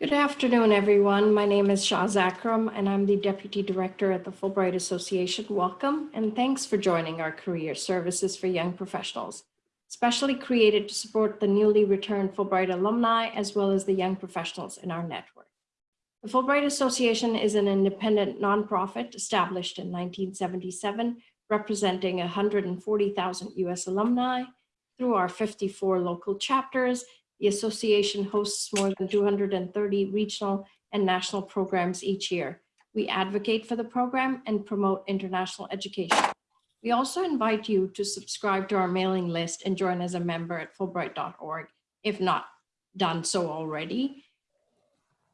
Good afternoon, everyone. My name is Shaz Akram, and I'm the Deputy Director at the Fulbright Association. Welcome, and thanks for joining our Career Services for Young Professionals, specially created to support the newly returned Fulbright alumni, as well as the young professionals in our network. The Fulbright Association is an independent nonprofit established in 1977, representing 140,000 US alumni through our 54 local chapters the association hosts more than 230 regional and national programs each year. We advocate for the program and promote international education. We also invite you to subscribe to our mailing list and join as a member at fulbright.org, if not done so already.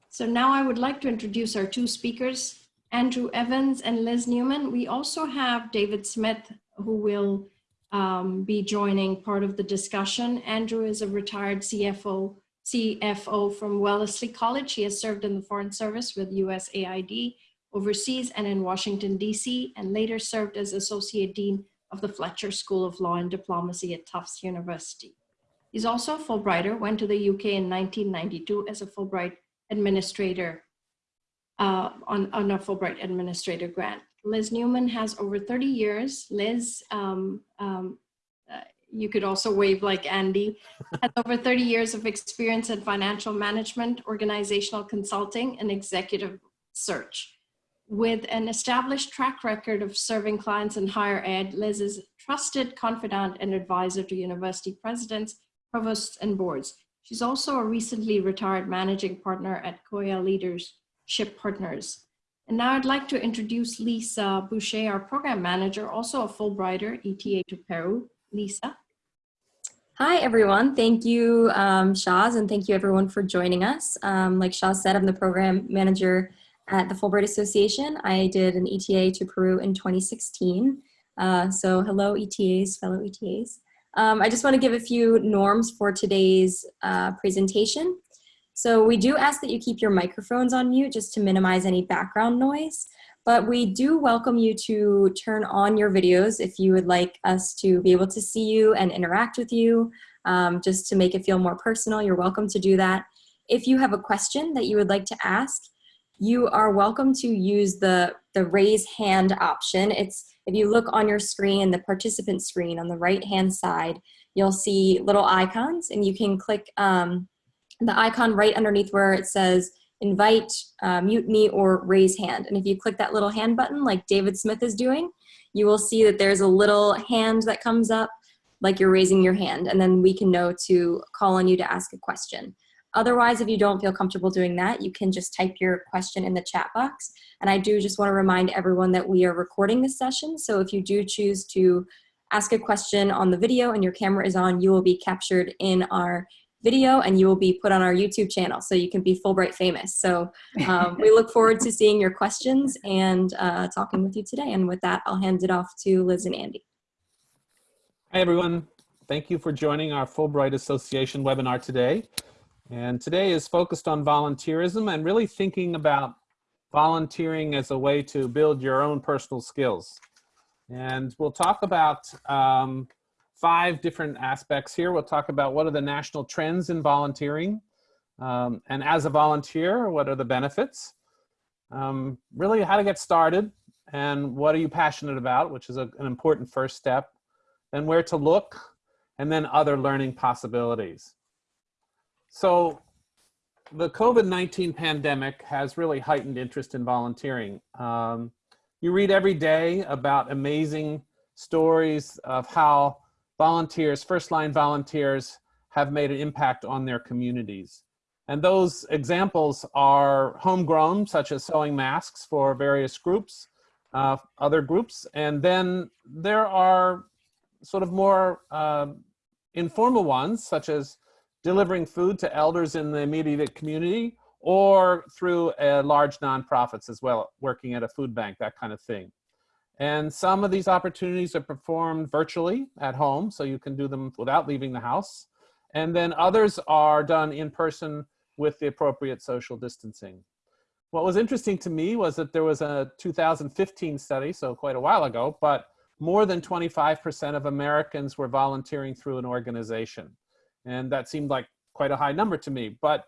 So now I would like to introduce our two speakers, Andrew Evans and Liz Newman. We also have David Smith, who will um, be joining part of the discussion. Andrew is a retired CFO, CFO from Wellesley College. He has served in the Foreign Service with USAID overseas and in Washington, DC, and later served as Associate Dean of the Fletcher School of Law and Diplomacy at Tufts University. He's also a Fulbrighter, went to the UK in 1992 as a Fulbright administrator uh, on, on a Fulbright administrator grant. Liz Newman has over 30 years. Liz, um, um, uh, you could also wave like Andy, has over 30 years of experience in financial management, organizational consulting, and executive search. With an established track record of serving clients in higher ed, Liz is trusted confidant and advisor to university presidents, provosts, and boards. She's also a recently retired managing partner at Koya Leadership Partners. And now I'd like to introduce Lisa Boucher, our program manager, also a Fulbrighter, ETA to Peru. Lisa. Hi, everyone. Thank you, um, Shaz, and thank you everyone for joining us. Um, like Shaz said, I'm the program manager at the Fulbright Association. I did an ETA to Peru in 2016. Uh, so hello, ETAs, fellow ETAs. Um, I just want to give a few norms for today's uh, presentation. So we do ask that you keep your microphones on mute just to minimize any background noise, but we do welcome you to turn on your videos if you would like us to be able to see you and interact with you, um, just to make it feel more personal, you're welcome to do that. If you have a question that you would like to ask, you are welcome to use the, the raise hand option. It's if you look on your screen, the participant screen on the right hand side, you'll see little icons and you can click um, the icon right underneath where it says invite, uh, mute me, or raise hand. And if you click that little hand button like David Smith is doing, you will see that there's a little hand that comes up like you're raising your hand and then we can know to call on you to ask a question. Otherwise, if you don't feel comfortable doing that, you can just type your question in the chat box. And I do just want to remind everyone that we are recording this session. So if you do choose to ask a question on the video and your camera is on, you will be captured in our video and you will be put on our YouTube channel so you can be Fulbright famous. So um, we look forward to seeing your questions and uh, talking with you today. And with that, I'll hand it off to Liz and Andy. Hi, everyone. Thank you for joining our Fulbright Association webinar today. And today is focused on volunteerism and really thinking about volunteering as a way to build your own personal skills. And we'll talk about um, five different aspects here. We'll talk about what are the national trends in volunteering. Um, and as a volunteer, what are the benefits? Um, really how to get started and what are you passionate about, which is a, an important first step. Then where to look, and then other learning possibilities. So the COVID-19 pandemic has really heightened interest in volunteering. Um, you read every day about amazing stories of how volunteers, first line volunteers have made an impact on their communities. And those examples are homegrown, such as sewing masks for various groups, uh, other groups. And then there are sort of more uh, informal ones, such as delivering food to elders in the immediate community or through large nonprofits as well, working at a food bank, that kind of thing. And some of these opportunities are performed virtually at home, so you can do them without leaving the house. And then others are done in person with the appropriate social distancing. What was interesting to me was that there was a 2015 study, so quite a while ago, but more than 25% of Americans were volunteering through an organization. And that seemed like quite a high number to me. But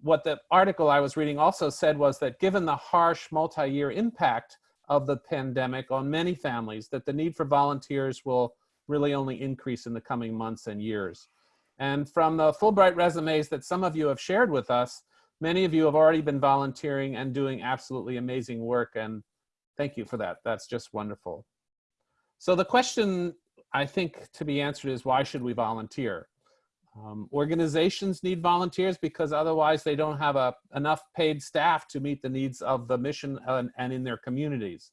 what the article I was reading also said was that given the harsh multi-year impact of the pandemic on many families, that the need for volunteers will really only increase in the coming months and years. And from the Fulbright resumes that some of you have shared with us, many of you have already been volunteering and doing absolutely amazing work. And thank you for that. That's just wonderful. So the question I think to be answered is why should we volunteer? Um, organizations need volunteers because otherwise they don't have a, enough paid staff to meet the needs of the mission and, and in their communities.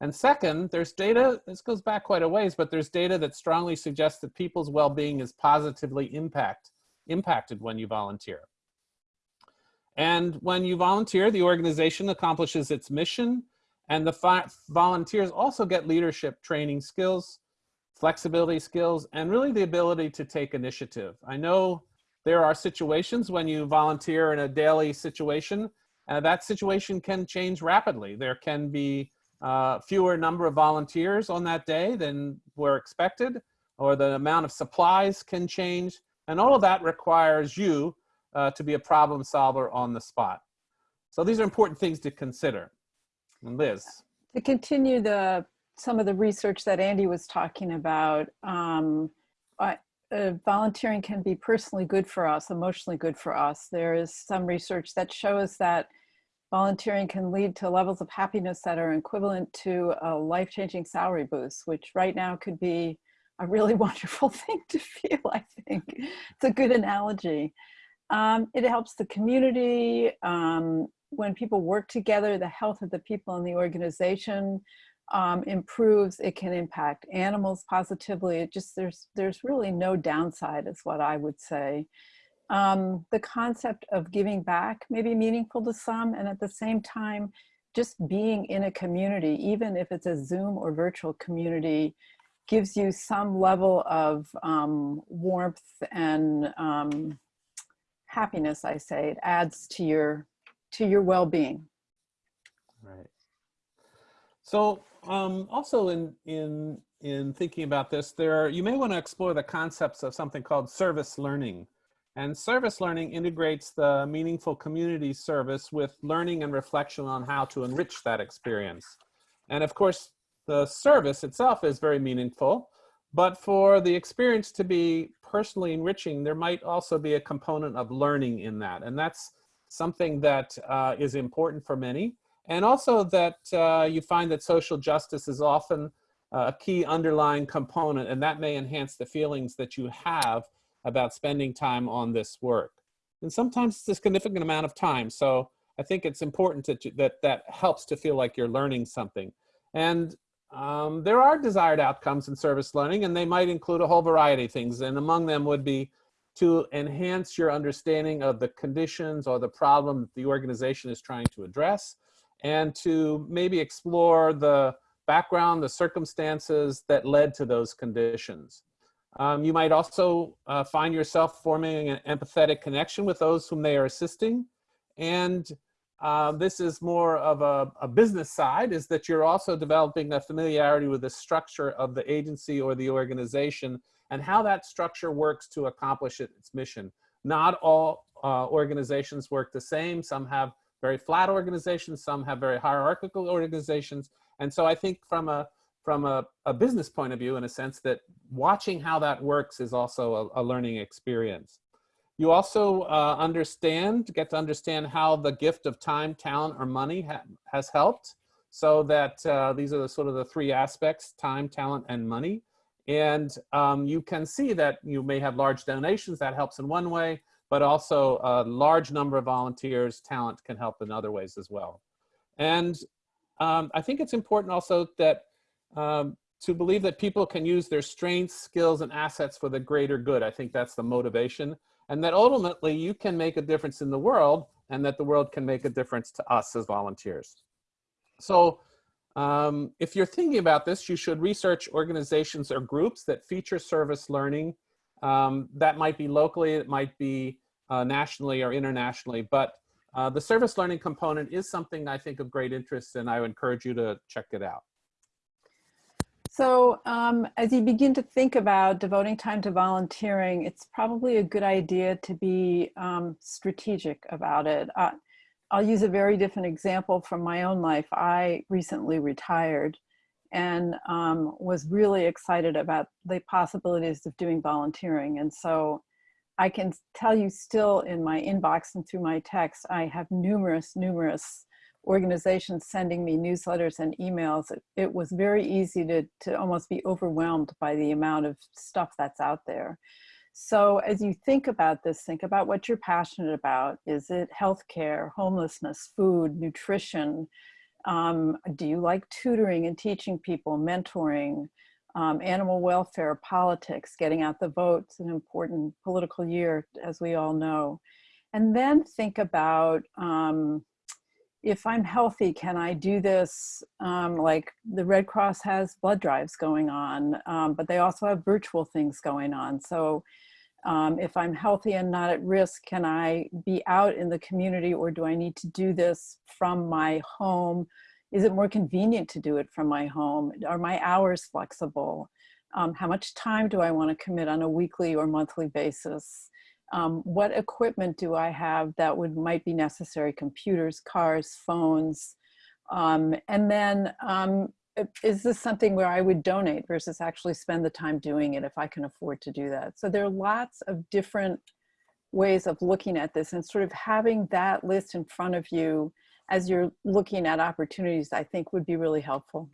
And second, there's data, this goes back quite a ways, but there's data that strongly suggests that people's well-being is positively impact, impacted when you volunteer. And when you volunteer, the organization accomplishes its mission and the volunteers also get leadership training skills, flexibility skills, and really the ability to take initiative. I know there are situations when you volunteer in a daily situation, uh, that situation can change rapidly. There can be uh, fewer number of volunteers on that day than were expected, or the amount of supplies can change. And all of that requires you uh, to be a problem solver on the spot. So these are important things to consider. Liz. To continue the some of the research that Andy was talking about, um, uh, volunteering can be personally good for us, emotionally good for us. There is some research that shows that volunteering can lead to levels of happiness that are equivalent to a life-changing salary boost, which right now could be a really wonderful thing to feel, I think. It's a good analogy. Um, it helps the community. Um, when people work together, the health of the people in the organization um, improves. It can impact animals positively. It just, there's, there's really no downside is what I would say um, the concept of giving back may be meaningful to some and at the same time just being in a community even if it's a zoom or virtual community gives you some level of um, warmth and um, happiness i say it adds to your to your well-being right so um, also in in in thinking about this there are, you may want to explore the concepts of something called service learning and service learning integrates the meaningful community service with learning and reflection on how to enrich that experience. And of course, the service itself is very meaningful, but for the experience to be personally enriching, there might also be a component of learning in that. And that's something that uh, is important for many. And also that uh, you find that social justice is often a key underlying component, and that may enhance the feelings that you have about spending time on this work. And sometimes it's a significant amount of time. So I think it's important to, that that helps to feel like you're learning something. And um, there are desired outcomes in service learning, and they might include a whole variety of things. And among them would be to enhance your understanding of the conditions or the problem that the organization is trying to address, and to maybe explore the background, the circumstances that led to those conditions. Um, you might also uh, find yourself forming an empathetic connection with those whom they are assisting. And uh, this is more of a, a, business side, is that you're also developing a familiarity with the structure of the agency or the organization and how that structure works to accomplish its mission. Not all uh, organizations work the same. Some have very flat organizations, some have very hierarchical organizations. And so I think from a from a, a, business point of view in a sense that watching how that works is also a, a learning experience. You also uh, understand, get to understand how the gift of time, talent, or money ha has helped. So that uh, these are the sort of the three aspects, time, talent, and money. And um, you can see that you may have large donations, that helps in one way, but also a large number of volunteers, talent can help in other ways as well. And um, I think it's important also that um, to believe that people can use their strengths, skills, and assets for the greater good. I think that's the motivation. And that ultimately you can make a difference in the world and that the world can make a difference to us as volunteers. So um, if you're thinking about this, you should research organizations or groups that feature service learning. Um, that might be locally, it might be uh, nationally or internationally, but uh, the service learning component is something I think of great interest and I would encourage you to check it out. So um, as you begin to think about devoting time to volunteering, it's probably a good idea to be um, strategic about it. Uh, I'll use a very different example from my own life. I recently retired and um, was really excited about the possibilities of doing volunteering. And so I can tell you still in my inbox and through my text, I have numerous, numerous organizations sending me newsletters and emails. It, it was very easy to, to almost be overwhelmed by the amount of stuff that's out there. So as you think about this, think about what you're passionate about. Is it healthcare, homelessness, food, nutrition? Um, do you like tutoring and teaching people, mentoring, um, animal welfare, politics, getting out the vote? It's an important political year, as we all know. And then think about um, if I'm healthy, can I do this? Um, like the Red Cross has blood drives going on, um, but they also have virtual things going on. So um, if I'm healthy and not at risk, can I be out in the community or do I need to do this from my home? Is it more convenient to do it from my home? Are my hours flexible? Um, how much time do I want to commit on a weekly or monthly basis? um, what equipment do I have that would might be necessary, computers, cars, phones, um, and then um, Uh, is this something where I would donate versus actually spend the time doing it if I can afford to do that? So there are lots of different ways of looking at this and sort of having that list in front of you as you're looking at opportunities, I think would be really helpful.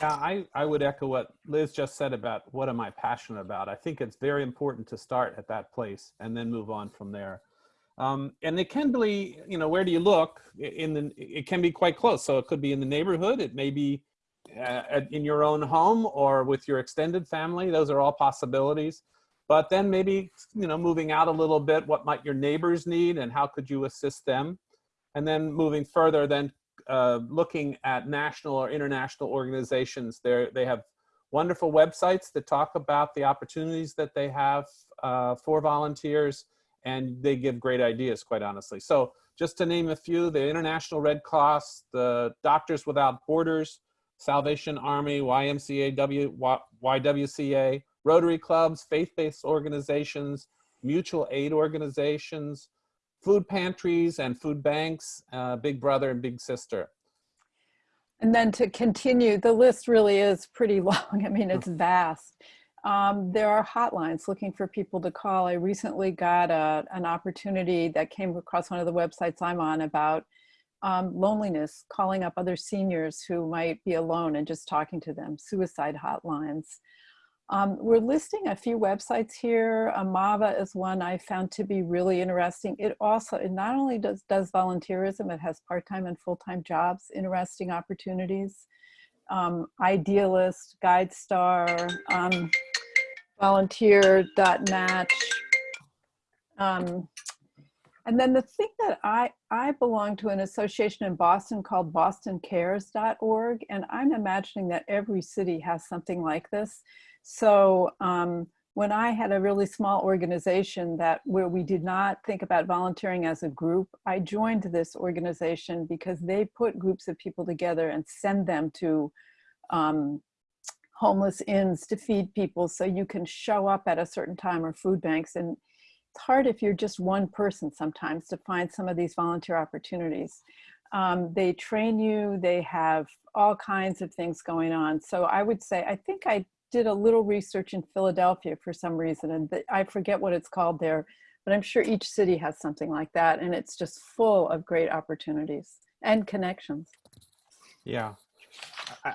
Yeah, I, I would echo what Liz just said about what am I passionate about. I think it's very important to start at that place and then move on from there. Um, and it can be, you know, where do you look? In the, it can be quite close. So it could be in the neighborhood. It may be uh, in your own home or with your extended family. Those are all possibilities. But then maybe, you know, moving out a little bit, what might your neighbors need and how could you assist them? And then moving further, then uh, looking at national or international organizations. They're, they have wonderful websites that talk about the opportunities that they have uh, for volunteers and they give great ideas, quite honestly. So just to name a few, the International Red Cross, the Doctors Without Borders, Salvation Army, YMCA, w, YWCA, Rotary clubs, faith-based organizations, mutual aid organizations, food pantries and food banks, uh, Big Brother and Big Sister. And then to continue, the list really is pretty long. I mean, it's vast. Um, there are hotlines looking for people to call. I recently got a, an opportunity that came across one of the websites I'm on about um, loneliness, calling up other seniors who might be alone and just talking to them, suicide hotlines. Um, we're listing a few websites here. Amava is one I found to be really interesting. It also, it not only does, does volunteerism, it has part-time and full-time jobs, interesting opportunities. Um, Idealist, GuideStar, um, volunteer.match. Um, and then the thing that I, I belong to an association in Boston called bostoncares.org, and I'm imagining that every city has something like this. So um, when I had a really small organization that where we did not think about volunteering as a group, I joined this organization because they put groups of people together and send them to um, homeless inns to feed people so you can show up at a certain time or food banks. And it's hard if you're just one person sometimes to find some of these volunteer opportunities. Um, they train you, they have all kinds of things going on. So I would say, I think I did a little research in Philadelphia for some reason, and I forget what it's called there, but I'm sure each city has something like that, and it's just full of great opportunities and connections. Yeah,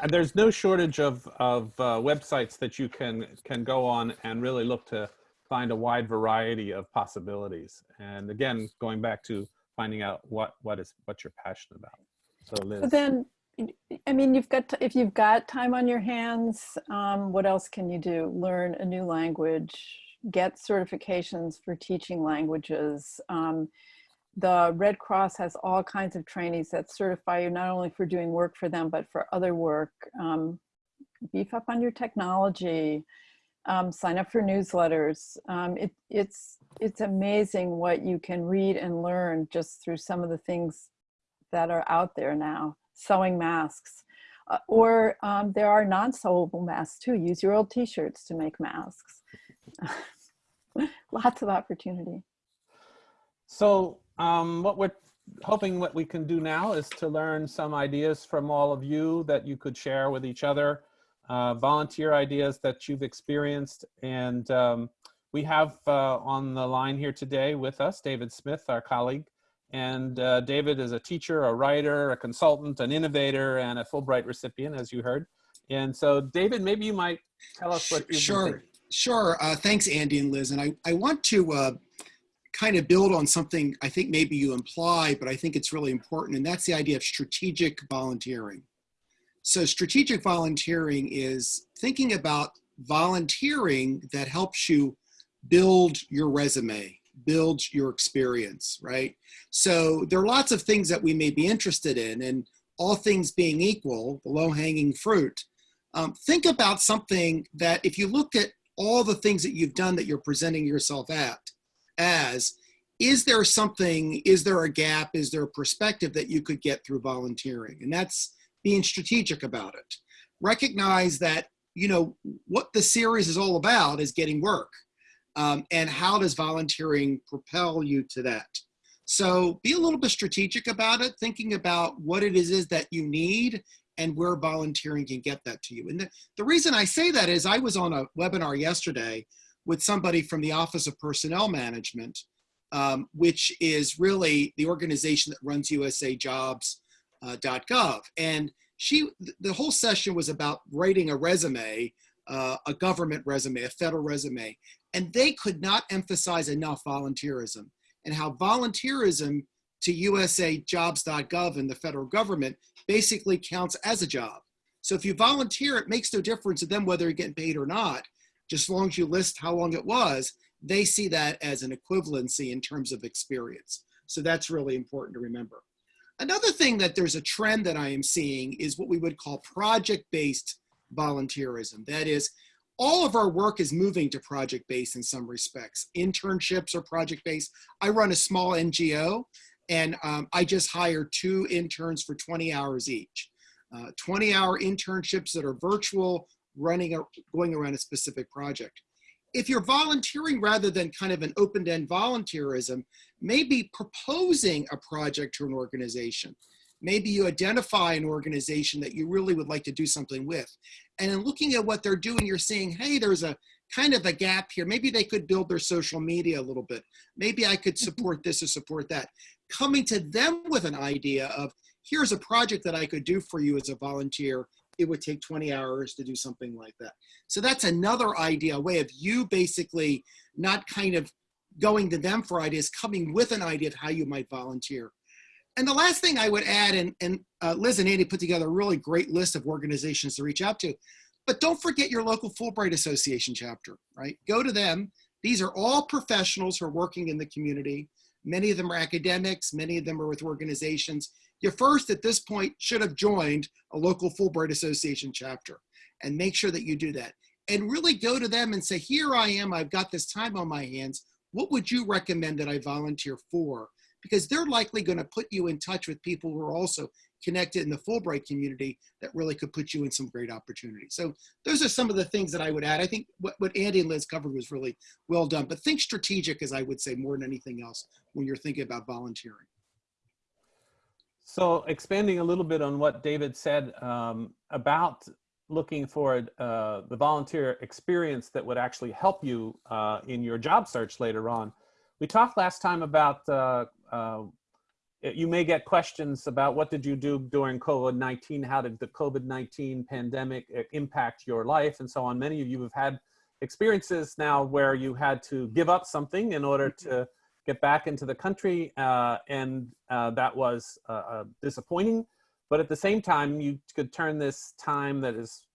there's no shortage of, of uh, websites that you can, can go on and really look to find a wide variety of possibilities. And again, going back to finding out what, what is what you're passionate about. So Liz. But then I mean, you've got, if you've got time on your hands, um, what else can you do? Learn a new language, get certifications for teaching languages. Um, the Red Cross has all kinds of trainings that certify you not only for doing work for them, but for other work. Um, beef up on your technology, um, sign up for newsletters. Um, it, it's, it's amazing what you can read and learn just through some of the things that are out there now sewing masks. Uh, or um, there are non-sewable masks too. Use your old t-shirts to make masks. Lots of opportunity. So um, what we're hoping what we can do now is to learn some ideas from all of you that you could share with each other, uh, volunteer ideas that you've experienced. And um, we have uh, on the line here today with us, David Smith, our colleague. And uh, David is a teacher, a writer, a consultant, an innovator, and a Fulbright recipient, as you heard. And so David, maybe you might tell us what you've Sure, sure. Uh, thanks, Andy and Liz. And I, I want to uh, kind of build on something I think maybe you imply, but I think it's really important, and that's the idea of strategic volunteering. So strategic volunteering is thinking about volunteering that helps you build your resume, build your experience, right? So there are lots of things that we may be interested in, and all things being equal, the low-hanging fruit, um, think about something that if you looked at all the things that you've done that you're presenting yourself at as is there something is there a gap is there a perspective that you could get through volunteering? And that's being strategic about it. Recognize that you know what the series is all about is getting work um, and how does volunteering propel you to that so be a little bit strategic about it thinking about what it is, is that you need and where volunteering can get that to you. And the, the reason I say that is I was on a webinar yesterday with somebody from the Office of Personnel Management, um, which is really the organization that runs usajobs.gov. and she, the whole session was about writing a resume, uh, a government resume, a federal resume, and they could not emphasize enough volunteerism and how volunteerism to usajobs.gov and the federal government basically counts as a job. So if you volunteer, it makes no difference to them whether you're getting paid or not, just as long as you list how long it was, they see that as an equivalency in terms of experience. So that's really important to remember. Another thing that there's a trend that I am seeing is what we would call project-based volunteerism. That is, all of our work is moving to project-based in some respects. Internships are project-based. I run a small NGO and um, I just hire two interns for 20 hours each. 20-hour internships that are virtual, running, a, going around a specific project. If you're volunteering rather than kind of an open-end volunteerism, maybe proposing a project to an organization. Maybe you identify an organization that you really would like to do something with. And in looking at what they're doing, you're seeing, hey, there's a kind of a gap here. Maybe they could build their social media a little bit. Maybe I could mm-hmm. support this or support that. Coming to them with an idea of, here's a project that I could do for you as a volunteer. It would take 20 hours to do something like that. So that's another idea, a way of you basically not kind of going to them for ideas, coming with an idea of how you might volunteer. And the last thing I would add, and, and uh, Liz and Andy put together a really great list of organizations to reach out to, but don't forget your local Fulbright Association chapter, right? Go to them. These are all professionals who are working in the community. Many of them are academics, many of them are with organizations. You first, at this point, should have joined a local Fulbright Association chapter and make sure that you do that. And really go to them and say, here I am, I've got this time on my hands. What would you recommend that I volunteer for? Because they're likely gonna put you in touch with people who are also connected in the Fulbright community that really could put you in some great opportunities. So those are some of the things that I would add. I think what, what Andy and Liz covered was really well done, but think strategic as I would say more than anything else when you're thinking about volunteering. So expanding a little bit on what David said um, about looking for uh, the volunteer experience that would actually help you uh, in your job search later on. We talked last time about uh, uh you may get questions about what did you do during COVID-19? How did the COVID-19 pandemic uh, impact your life and so on. Many of you have had experiences now where you had to give up something in order to get back into the country uh, and uh, that was uh, uh, disappointing. But at the same time, you could turn this time that is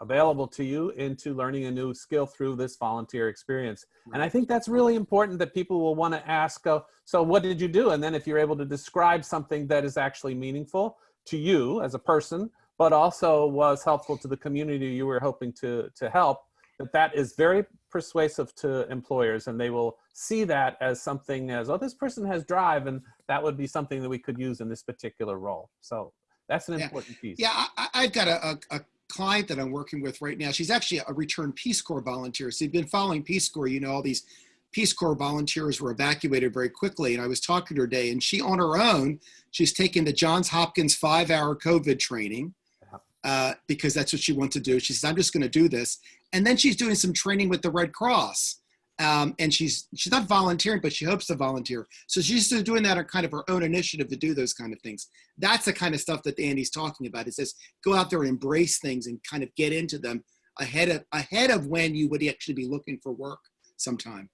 available to you into learning a new skill through this volunteer experience. And I think that's really important that people will want to ask, uh, so what did you do? And then if you're able to describe something that is actually meaningful to you as a person, but also was helpful to the community you were hoping to, to help, that that is very persuasive to employers and they will see that as something as, oh, this person has drive and that would be something that we could use in this particular role. So That's an Yeah. important piece. Yeah, I, I- I've got a, a, a client that I'm working with right now. She's actually a returned Peace Corps volunteer. So you've been following Peace Corps, you know, all these Peace Corps volunteers were evacuated very quickly. And I was talking to her today and she on her own, she's taken the Johns Hopkins five hour COVID training uh, because that's what she wants to do. She says, I'm just going to do this. And then she's doing some training with the Red Cross. Um, and she's she's not volunteering, but she hopes to volunteer. So she's just doing that on kind of her own initiative to do those kind of things. That's the kind of stuff that Andy's talking about. It says go out there and embrace things and kind of get into them ahead of ahead of when you would actually be looking for work sometime.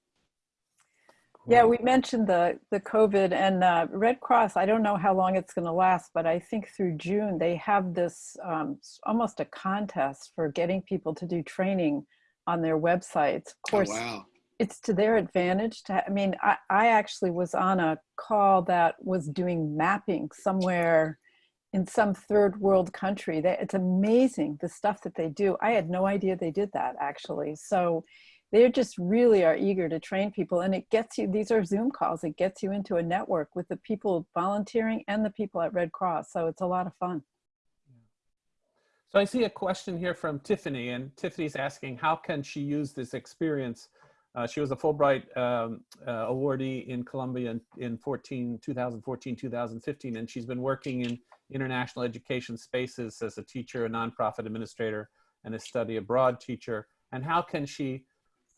Yeah, we mentioned the the COVID and uh, Red Cross. I don't know how long it's going to last, but I think through June they have this um, almost a contest for getting people to do training on their websites. Of Oh, course, wow. It's to their advantage. To I mean, I, I actually was on a call that was doing mapping somewhere in some third world country. That it's amazing the stuff that they do. I had no idea they did that actually. So they just really are eager to train people and it gets you these are zoom calls it gets you into a network with the people volunteering and the people at red cross so it's a lot of fun So I see a question here from Tiffany, and Tiffany's asking, how can she use this experience? Uh, she was a Fulbright um, uh, awardee in Colombia in, in 14, 2014, 2015, and she's been working in international education spaces as a teacher, a nonprofit administrator, and a study abroad teacher. And how can she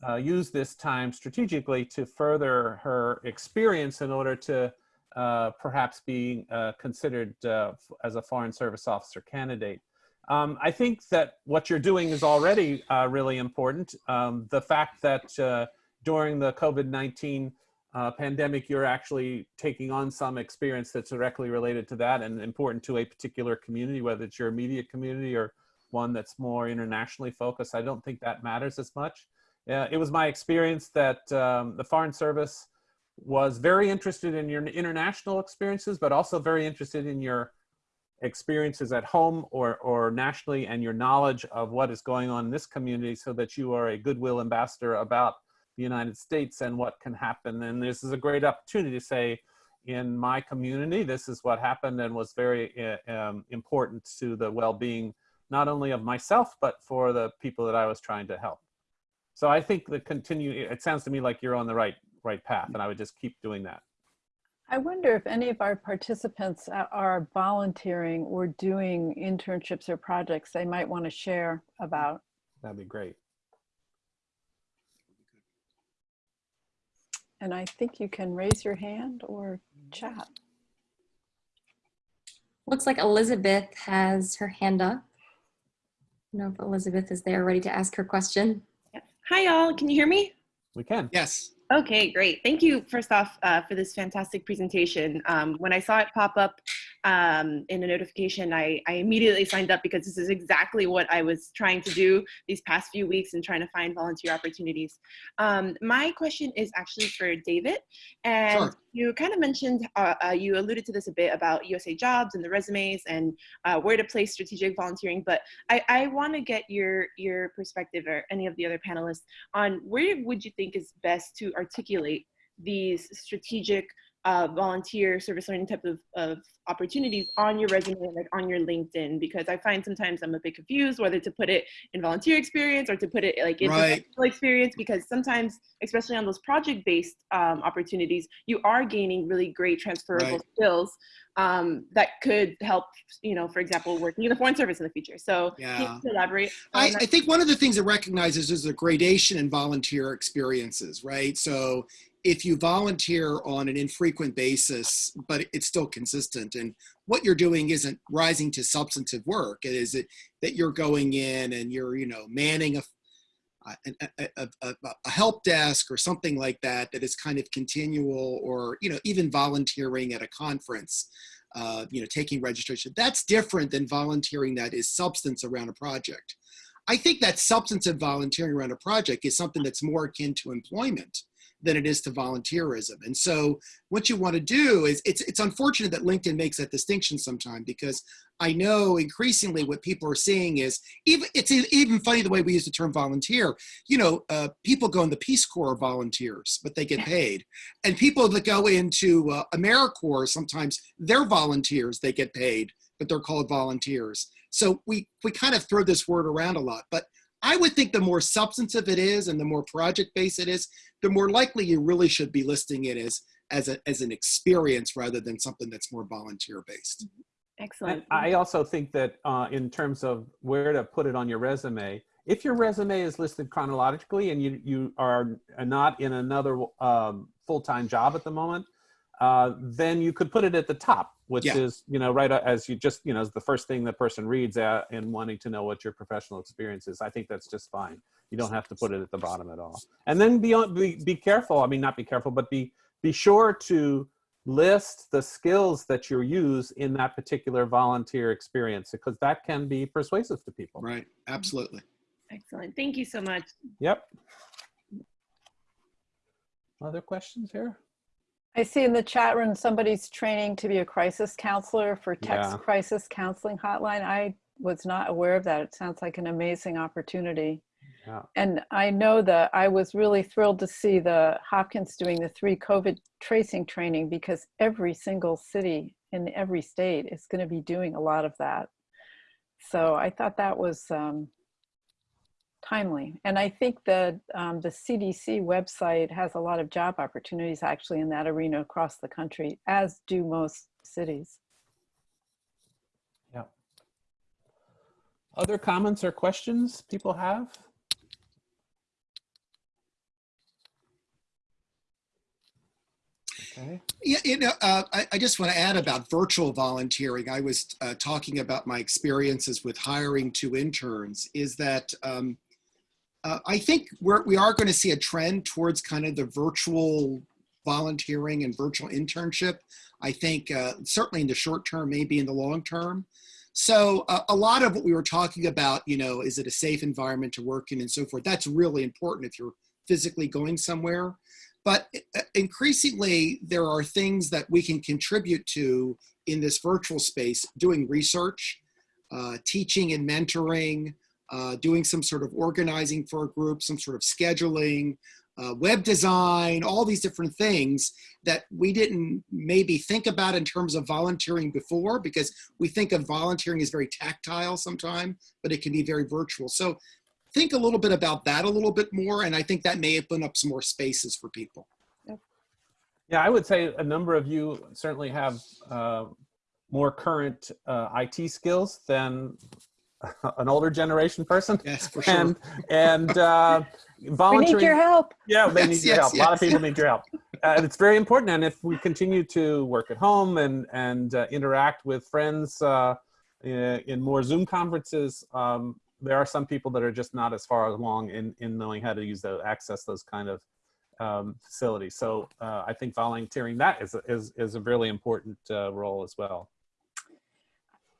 uh, use this time strategically to further her experience in order to uh, perhaps be uh, considered uh, as a Foreign Service Officer candidate? Um, I think that what you're doing is already uh, really important. Um, the fact that uh, during the COVID-19 uh, pandemic, you're actually taking on some experience that's directly related to that and important to a particular community, whether it's your immediate community or one that's more internationally focused. I don't think that matters as much. It was my experience that um, the Foreign Service was very interested in your international experiences, but also very interested in your experiences at home or, or nationally and your knowledge of what is going on in this community so that you are a goodwill ambassador about the United States and what can happen. And this is a great opportunity to say, in my community, this is what happened and was very uh, um, important to the well-being, not only of myself, but for the people that I was trying to help. So I think the continue, it sounds to me like you're on the right, right path and I would just keep doing that. I wonder if any of our participants are volunteering or doing internships or projects they might want to share about That'd be great. and i think you can raise your hand or chat Looks like Elizabeth has her hand up. I don't know if Elizabeth is there ready to ask her question. Hi, y'all. Can you hear me? We can. Yes. Okay, great. Thank you, first off, uh, for this fantastic presentation. Um, when I saw it pop up um, in a notification, I, I immediately signed up because this is exactly what I was trying to do these past few weeks and trying to find volunteer opportunities. Um, my question is actually for David. And Sure. you kind of mentioned, uh, uh, you alluded to this a bit about USA jobs and the resumes and uh, where to place strategic volunteering. But I, I want to get your, your perspective or any of the other panelists on where would you think is best to articulate these strategic uh, volunteer service learning type of, of opportunities on your resume, like on your LinkedIn, because I find sometimes I'm a bit confused whether to put it in volunteer experience or to put it like in Right. experience, because sometimes, especially on those project-based um, opportunities, you are gaining really great transferable Right. skills um, that could help, you know, for example, working in the foreign service in the future. So Yeah. elaborate I. I think one of the things it recognizes is the gradation in volunteer experiences, right? So if you volunteer on an infrequent basis, but it's still consistent, and what you're doing isn't rising to substantive work, it is it that you're going in and you're, you know, manning a a, a, a, a- help desk or something like that that is kind of continual or you know even volunteering at a conference uh, you know taking registration. That's different than volunteering that is substance around a project. I think that substantive volunteering around a project is something that's more akin to employment than it is to volunteerism. And so what you want to do is it's it's unfortunate that LinkedIn makes that distinction sometime because I know increasingly what people are seeing is even it's even funny the way we use the term volunteer. You know, uh, people go in the Peace Corps are volunteers, but they get paid, and people that go into uh, AmeriCorps sometimes they're volunteers, they get paid, but they're called volunteers. So we, we kind of throw this word around a lot, but I would think the more substantive it is and the more project-based it is, the more likely you really should be listing it as, as, a, as an experience rather than something that's more volunteer-based. Excellent. And I also think that uh, in terms of where to put it on your resume, if your resume is listed chronologically and you, you are not in another um, full-time job at the moment, uh, then you could put it at the top, which Yeah. is, you know, right uh, as you just, you know, is the first thing the person reads at and wanting to know what your professional experience is. I think that's just fine. You don't have to put it at the bottom at all. And then be, on, be, be careful. I mean, not be careful, but be, be sure to list the skills that you use in that particular volunteer experience because that can be persuasive to people. Right, absolutely. Excellent. Thank you so much. Yep. Other questions here? I see in the chat room, somebody's training to be a crisis counselor for text Yeah. crisis counseling hotline. I was not aware of that. It sounds like an amazing opportunity. Yeah. And I know that I was really thrilled to see the Hopkins doing the three COVID tracing training because every single city in every state is going to be doing a lot of that. So I thought that was um, timely. And I think that um, the CDC website has a lot of job opportunities actually in that arena across the country, as do most cities. Yeah. Other comments or questions people have? Okay. Yeah, you know, uh, I, I just want to add about virtual volunteering. I was uh, talking about my experiences with hiring two interns. Is that um, uh, I think we're, we are going to see a trend towards kind of the virtual volunteering and virtual internship. I think uh, certainly in the short term, maybe in the long term. So uh, a lot of what we were talking about, you know, is it a safe environment to work in and so forth. That's really important if you're physically going somewhere. But uh, increasingly, there are things that we can contribute to in this virtual space, doing research, uh, teaching and mentoring, uh, doing some sort of organizing for a group, some sort of scheduling, uh, web design, all these different things that we didn't maybe think about in terms of volunteering before because we think of volunteering as very tactile sometimes, but it can be very virtual. So think a little bit about that a little bit more, and I think that may open up some more spaces for people. Yeah, I would say a number of you certainly have uh, more current uh, IT skills than an older generation person. Yes, for sure. And and uh, We need your help. Yeah, they Yes, need your yes, help. A lot of people need your help. Uh, and it's very important. And if we continue to work at home and and uh, interact with friends uh, in, in more Zoom conferences, um, there are some people that are just not as far along in in knowing how to use the access those kind of um, facilities. So uh, I think volunteering that is a- is is a really important uh, role as well.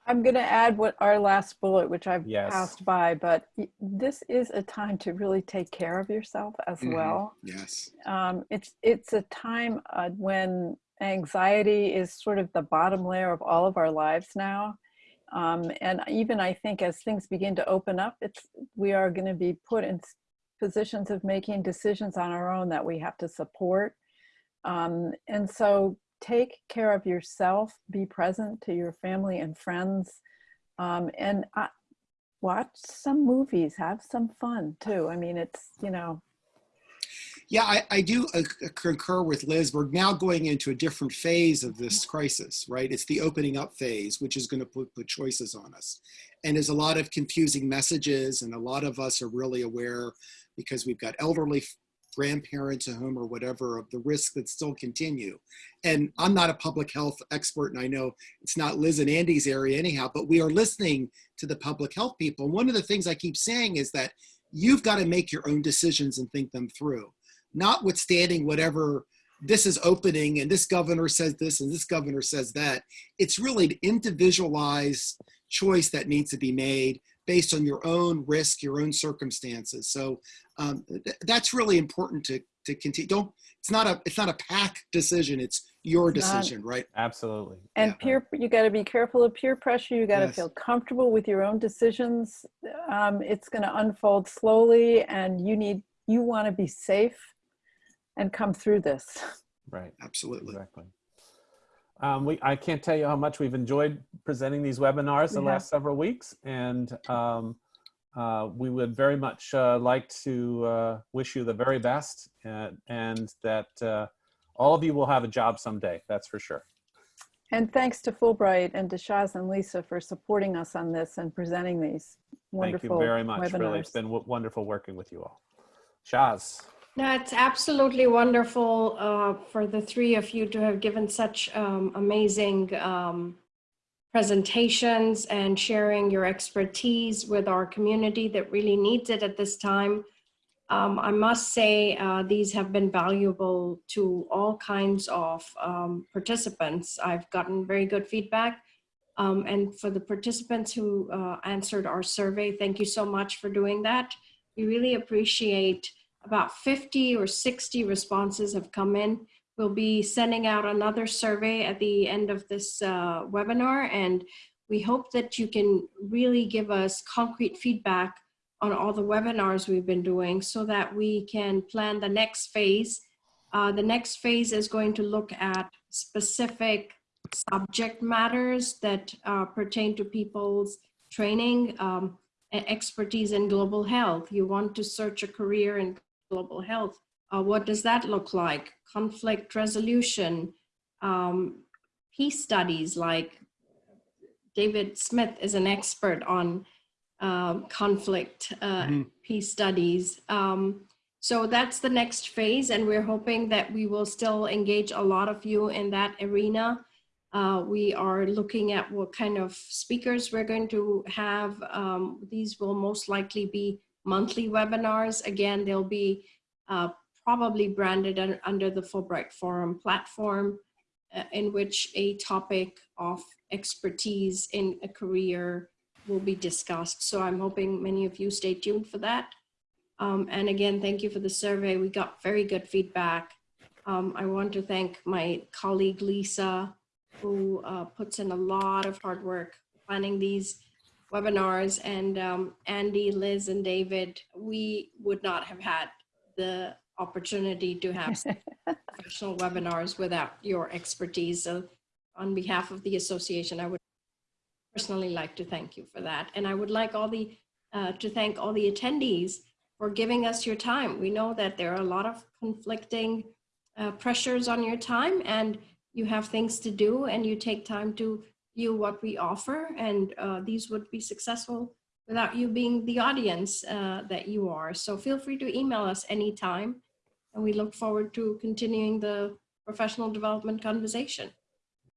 I'm going to add what our last bullet, which I've Yes. passed by, but this is a time to really take care of yourself as Mhm. well. Yes. um, it's it's a time uh, when anxiety is sort of the bottom layer of all of our lives now um, and even i think as things begin to open up it's we are going to be put in positions of making decisions on our own that we have to support um, and so take care of yourself be present to your family and friends um, and uh, watch some movies have some fun too i mean it's you know Yeah, I, I do uh, concur with Liz. We're now going into a different phase of this crisis, right? It's the opening up phase, which is going to put, put choices on us. And there's a lot of confusing messages, and a lot of us are really aware because we've got elderly grandparents at home or whatever of the risks that still continue. And I'm not a public health expert, and I know it's not Liz and Andy's area anyhow, but we are listening to the public health people. And one of the things I keep saying is that you've got to make your own decisions and think them through notwithstanding whatever this is opening and this governor says this and this governor says that it's really an individualized choice that needs to be made based on your own risk your own circumstances so um, th- that's really important to to continue don't it's not a it's not a pack decision it's your It's not. decision right Absolutely. And Yeah. peer, you got to be careful of peer pressure. You got to Yes. feel comfortable with your own decisions. Um, it's going to unfold slowly, and you need, you want to be safe and come through this. Right. absolutely Exactly. Um, we, I can't tell you how much we've enjoyed presenting these webinars the have. last several weeks, and um, uh, we would very much uh, like to uh, wish you the very best, and, and that uh, all of you will have a job someday. That's for sure. And thanks to Fulbright and to Shaz and Lisa for supporting us on this and presenting these wonderful Thank you very much. Really, it's webinars. been w- wonderful working with you all. Shaz. It's absolutely wonderful uh, for the three of you to have given such um, amazing um, presentations and sharing your expertise with our community that really needs it at this time. Um, I must say uh, these have been valuable to all kinds of um, participants. I've gotten very good feedback. Um, and for the participants who uh, answered our survey, thank you so much for doing that. We really appreciate about 50 or 60 responses have come in. We'll be sending out another survey at the end of this uh, webinar, and we hope that you can really give us concrete feedback on all the webinars we've been doing so that we can plan the next phase. Uh, the next phase is going to look at specific subject matters that uh, pertain to people's training um, expertise in global health. You want to search a career in global health. Uh, what does that look like? Conflict resolution, um, peace studies like David Smith is an expert on um, conflict uh, Mhm. peace studies. Um, so that's the next phase, and we're hoping that we will still engage a lot of you in that arena. Uh, we are looking at what kind of speakers we're going to have. Um, these will most likely be monthly webinars. Again, they'll be uh, probably branded un- under the Fulbright Forum platform uh, in which a topic of expertise in a career will be discussed. So I'm hoping many of you stay tuned for that. Um, and again, thank you for the survey. We got very good feedback. Um, I want to thank my colleague Lisa, who uh, puts in a lot of hard work planning these webinars, and um, Andy, Liz, and David. We would not have had the opportunity to have professional webinars without your expertise. So on behalf of the association, I would personally like to thank you for that. And I would like all the, uh, to thank all the attendees for giving us your time. We know that there are a lot of conflicting uh, pressures on your time and you have things to do and you take time to view what we offer and uh, these would be successful without you being the audience uh, that you are. So feel free to email us anytime and we look forward to continuing the professional development conversation.